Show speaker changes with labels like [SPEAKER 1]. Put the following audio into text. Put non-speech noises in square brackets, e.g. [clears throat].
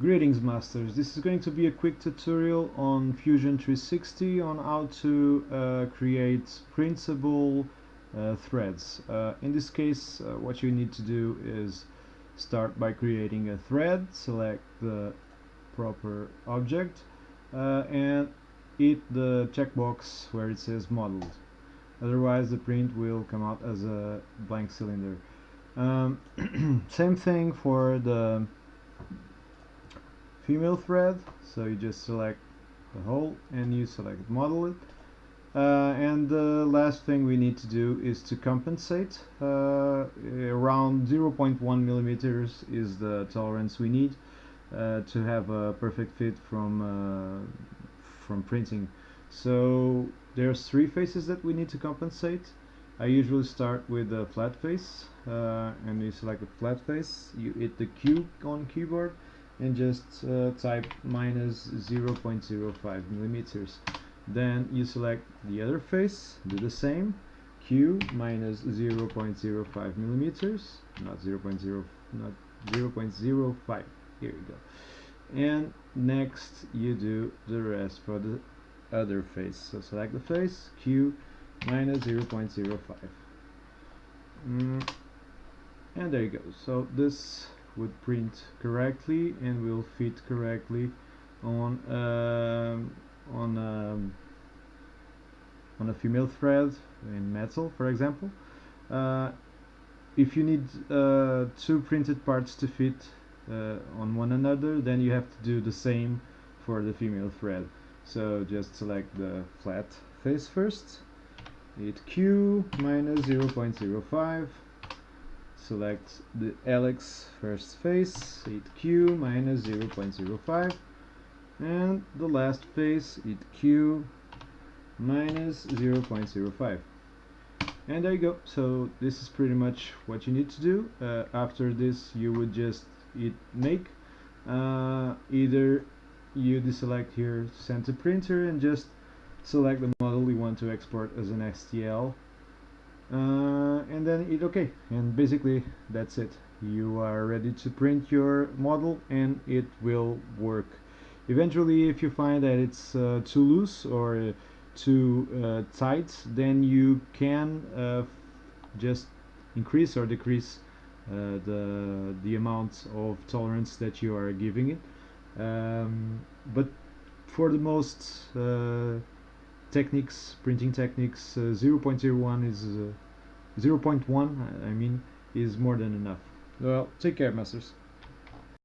[SPEAKER 1] Greetings Masters, this is going to be a quick tutorial on Fusion 360 on how to uh, create printable uh, threads. Uh, in this case uh, what you need to do is start by creating a thread, select the proper object uh, and hit the checkbox where it says modeled. Otherwise the print will come out as a blank cylinder. Um, [clears throat] same thing for the female thread. So you just select the hole and you select model it. Uh, and the last thing we need to do is to compensate. Uh, around 0.1 millimeters is the tolerance we need uh, to have a perfect fit from uh, from printing. So there's three faces that we need to compensate. I usually start with a flat face uh, and you select a flat face. You hit the Q on keyboard and just uh, type minus 0.05 millimeters. Then you select the other face do the same Q minus 0.05 millimeters not 0.0 not 0.05 here you go. And next you do the rest for the other face. So select the face Q minus 0.05 mm, and there you go. So this would print correctly and will fit correctly on um, on um, on a female thread in metal for example. Uh, if you need uh, two printed parts to fit uh, on one another then you have to do the same for the female thread. So just select the flat face first. Hit Q minus 0.05 select the Alex first face, hit Q minus 0.05 and the last face, hit Q minus 0.05 and there you go. So this is pretty much what you need to do. Uh, after this you would just hit make. Uh, either you deselect here send to printer and just select the model you want to export as an STL uh, and then hit OK and basically that's it. You are ready to print your model and it will work. Eventually if you find that it's uh, too loose or uh, too uh, tight then you can uh, just increase or decrease uh, the the amount of tolerance that you are giving it. Um, but for the most techniques, printing techniques, uh, 0.01 is uh, 0.1, I mean, is more than enough. Well, take care, masters.